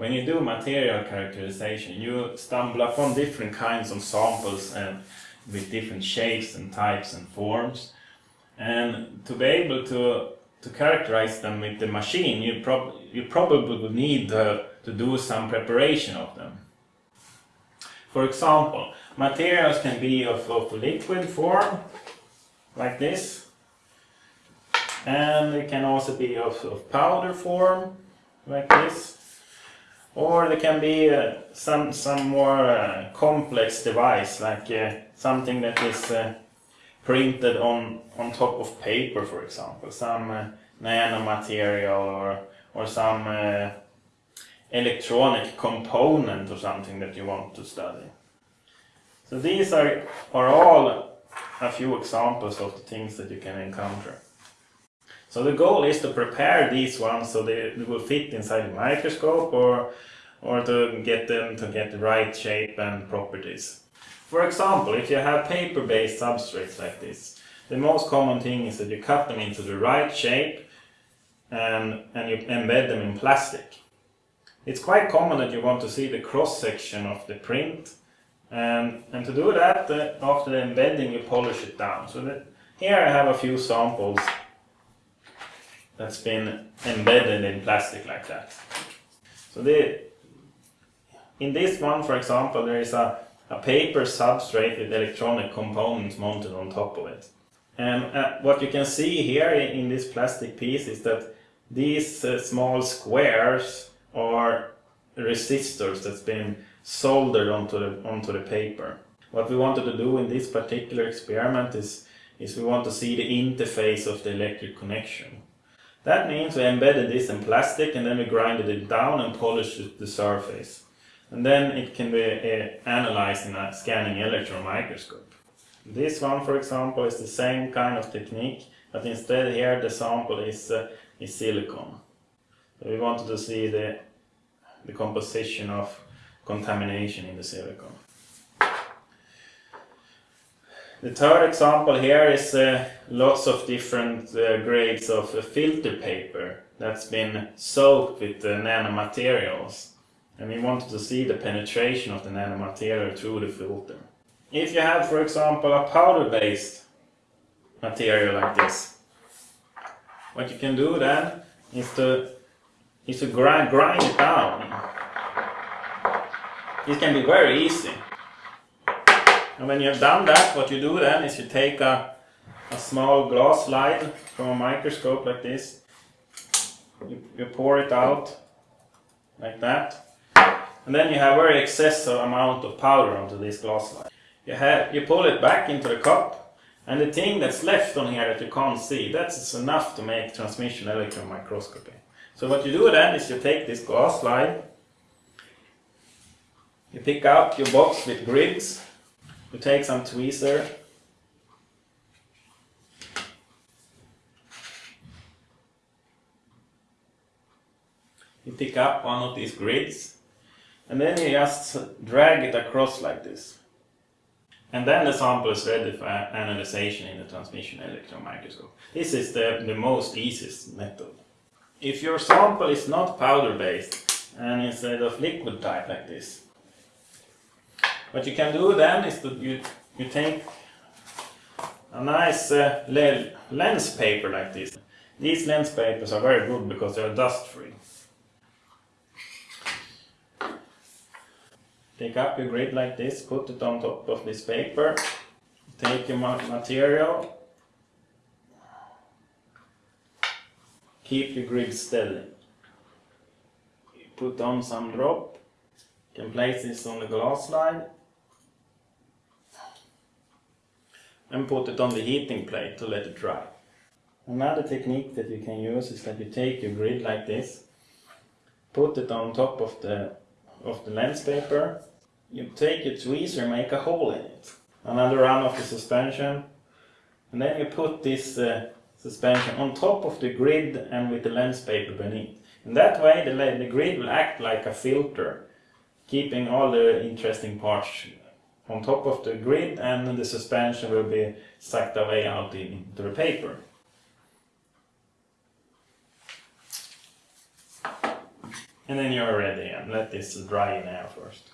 when you do material characterization, you stumble upon different kinds of samples and with different shapes and types and forms. And to be able to, to characterize them with the machine, you, prob you probably would need uh, to do some preparation of them. For example, materials can be of, of liquid form, like this, and they can also be of, of powder form, like this, or they can be uh, some, some more uh, complex device, like uh, something that is uh, printed on, on top of paper, for example, some uh, nanomaterial or, or some uh, electronic component or something that you want to study. So these are, are all a few examples of the things that you can encounter. So the goal is to prepare these ones so they, they will fit inside the microscope or, or to get them to get the right shape and properties. For example, if you have paper-based substrates like this, the most common thing is that you cut them into the right shape and, and you embed them in plastic. It's quite common that you want to see the cross-section of the print and, and to do that, uh, after the embedding you polish it down. So that here I have a few samples that's been embedded in plastic like that. So the, in this one, for example, there is a, a paper substrate with electronic components mounted on top of it. And uh, what you can see here in this plastic piece is that these uh, small squares are resistors that's been soldered onto the, onto the paper. What we wanted to do in this particular experiment is, is we want to see the interface of the electric connection. That means we embedded this in plastic and then we grinded it down and polished the surface. And then it can be uh, analyzed in a scanning electron microscope. This one, for example, is the same kind of technique, but instead here the sample is, uh, is silicon. So we wanted to see the, the composition of contamination in the silicon. The third example here is uh, lots of different uh, grades of uh, filter paper that's been soaked with uh, nanomaterials. And we wanted to see the penetration of the nanomaterial through the filter. If you have, for example, a powder-based material like this, what you can do then is to, is to grind, grind it down. It can be very easy. And when you have done that, what you do then is you take a, a small glass slide from a microscope like this. You, you pour it out like that. And then you have very excessive amount of powder onto this glass slide. You, have, you pull it back into the cup and the thing that's left on here that you can't see, that's enough to make transmission electron microscopy. So what you do then is you take this glass slide, you pick out your box with grids you take some tweezer you pick up one of these grids and then you just drag it across like this and then the sample is ready for analyzation in the transmission electron microscope. This is the, the most easiest method. If your sample is not powder based and instead of liquid type like this, what you can do then is that you, you take a nice uh, lens paper like this. These lens papers are very good because they are dust free. Take up your grid like this, put it on top of this paper, take your material, keep your grid steady. Put on some drop, you can place this on the glass slide and put it on the heating plate to let it dry. Another technique that you can use is that you take your grid like this, put it on top of the, of the lens paper, you take your tweezer and make a hole in it. Another run of the suspension, and then you put this uh, suspension on top of the grid and with the lens paper beneath. In that way the, the grid will act like a filter, keeping all the interesting parts on top of the grid and the suspension will be sucked away out into the paper. and then you're ready and let this dry in air first.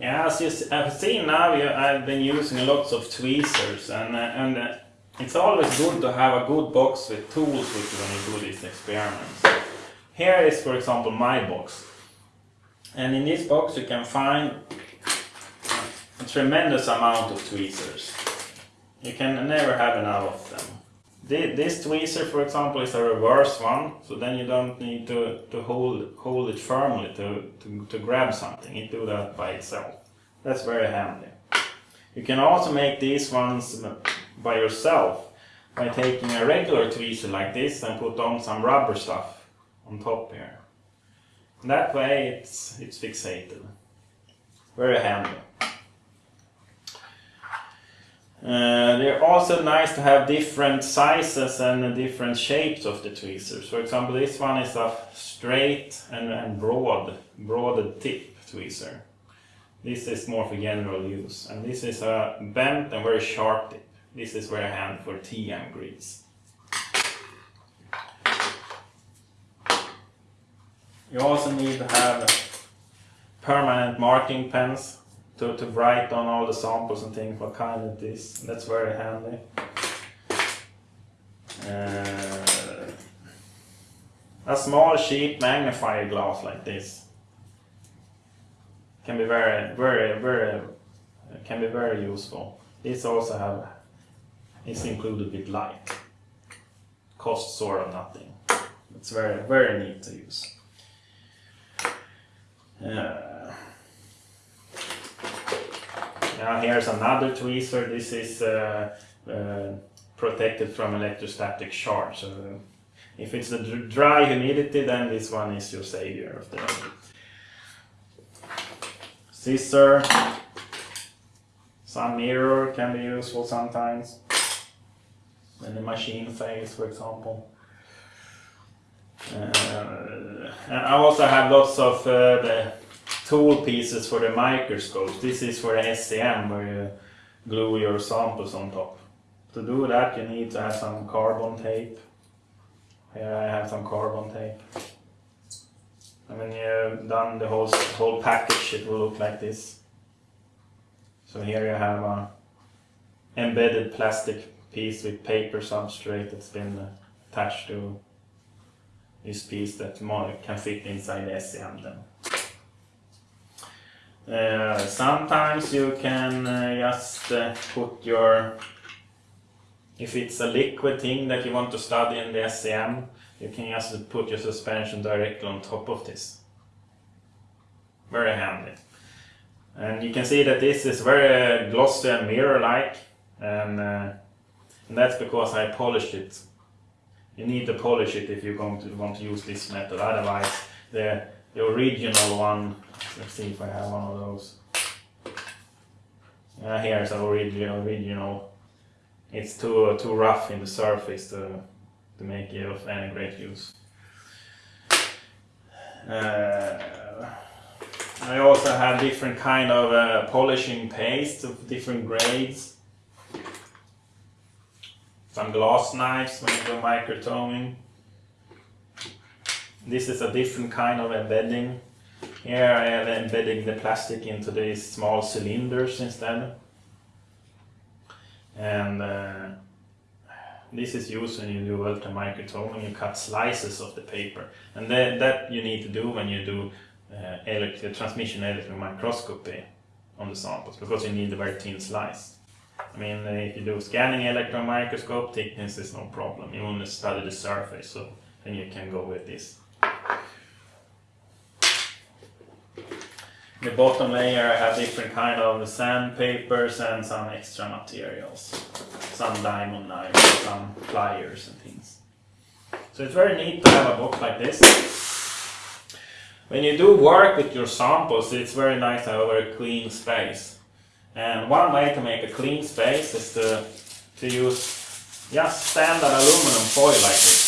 Yeah, as you have seen now, I've been using lots of tweezers and, uh, and uh, it's always good to have a good box with tools when you do these experiments. Here is for example my box. And in this box you can find a tremendous amount of tweezers. You can never have enough of them. This tweezer for example is a reverse one, so then you don't need to, to hold, hold it firmly to, to, to grab something, it do that by itself. That's very handy. You can also make these ones by yourself by taking a regular tweezer like this and put on some rubber stuff on top here. that way it's, it's fixated. Very handy. Uh, they're also nice to have different sizes and different shapes of the tweezers. For example, this one is a straight and, and broad, broad tip tweezer. This is more for general use. And this is a bent and very sharp tip. This is very handy for TM grids. You also need to have permanent marking pens to, to write on all the samples and things what kind it is. That's very handy. Uh, a small cheap magnifier glass like this can be very, very, very, can be very useful. This also have is included with light. Costs sort of nothing. It's very, very neat to use. Uh, now here's another tweezer. This is uh, uh, protected from electrostatic charge. So if it's the dry humidity, then this one is your savior of the. Scissor. Some mirror can be useful sometimes. In the machine phase, for example. Uh, and I also have lots of uh, the tool pieces for the microscopes. This is for the SEM where you glue your samples on top. To do that you need to have some carbon tape. Here I have some carbon tape. And when you've done the whole, whole package it will look like this. So here you have a embedded plastic piece with paper substrate that's been attached to this piece that can fit inside the SEM then. Uh, sometimes you can uh, just uh, put your, if it's a liquid thing that you want to study in the SEM, you can just put your suspension directly on top of this. Very handy. And you can see that this is very glossy and mirror-like and, and that's because I polished it. You need to polish it if to want to use this method, otherwise the, the original one, let's see if I have one of those. Uh, here's the original, original. It's too, too rough in the surface to to make it of any great use. Uh, I also have different kind of uh, polishing paste of different grades. Some glass knives when you do microtoming. This is a different kind of embedding. Here I am embedding the plastic into these small cylinders instead. And uh, this is used when you do ultramicrotoming, you cut slices of the paper. And that, that you need to do when you do uh, electro transmission electron microscopy on the samples, because you need a very thin slice. I mean, uh, if you do scanning electron microscope, thickness is no problem. You only study the surface, so then you can go with this. The bottom layer I have different kind of sandpapers and some extra materials some diamond knives, some pliers and things. So it's very neat to have a box like this. When you do work with your samples, it's very nice to have a very clean space. And one way to make a clean space is to, to use just standard aluminum foil like this.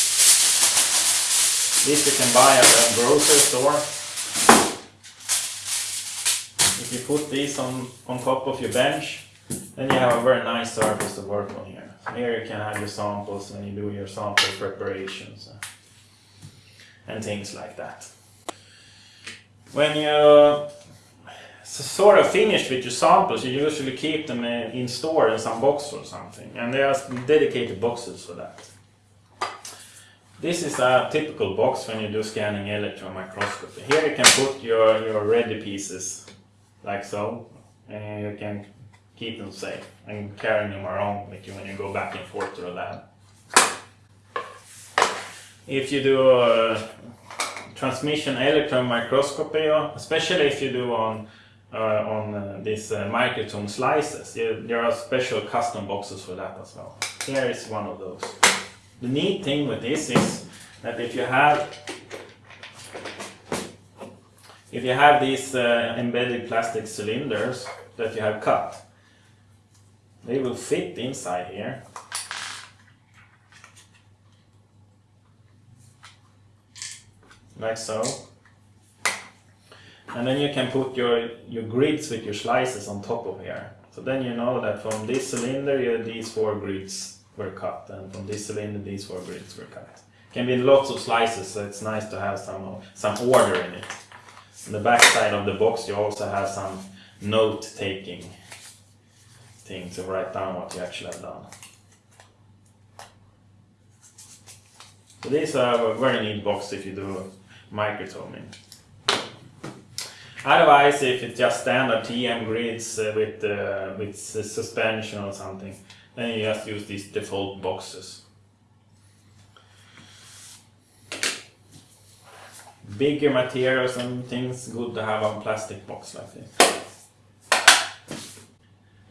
This you can buy at a grocery store. If you put these on, on top of your bench, then you have a very nice surface to work on here. Here you can have your samples when you do your sample preparations uh, and things like that. when you sort of finished with your samples, you usually keep them in, in store in some box or something, and there are dedicated boxes for that. This is a typical box when you do scanning electron microscopy. Here you can put your, your ready pieces, like so, and you can keep them safe and carry them around with you when you go back and forth to the lab. If you do uh, transmission electron microscopy, or especially if you do on uh, on uh, these uh, microtome slices, there are special custom boxes for that as well. Here is one of those. The neat thing with this is that if you have if you have these uh, embedded plastic cylinders that you have cut, they will fit inside here. Like so. And then you can put your, your grids with your slices on top of here. So then you know that from this cylinder these four grids were cut and from this cylinder these four grids were cut. Can be lots of slices so it's nice to have some, some order in it. On the back side of the box you also have some note taking thing to write down what you actually have done. So these are very neat box if you do microtoming. Otherwise, if it's just standard TM grids uh, with uh, with suspension or something, then you just use these default boxes. Bigger materials and things good to have on plastic box like this.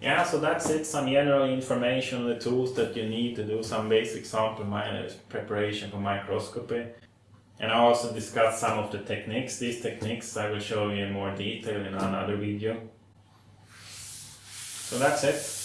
Yeah, so that's it. Some general information on the tools that you need to do some basic sample preparation for microscopy. And I also discussed some of the techniques. These techniques I will show you in more detail in another video. So that's it.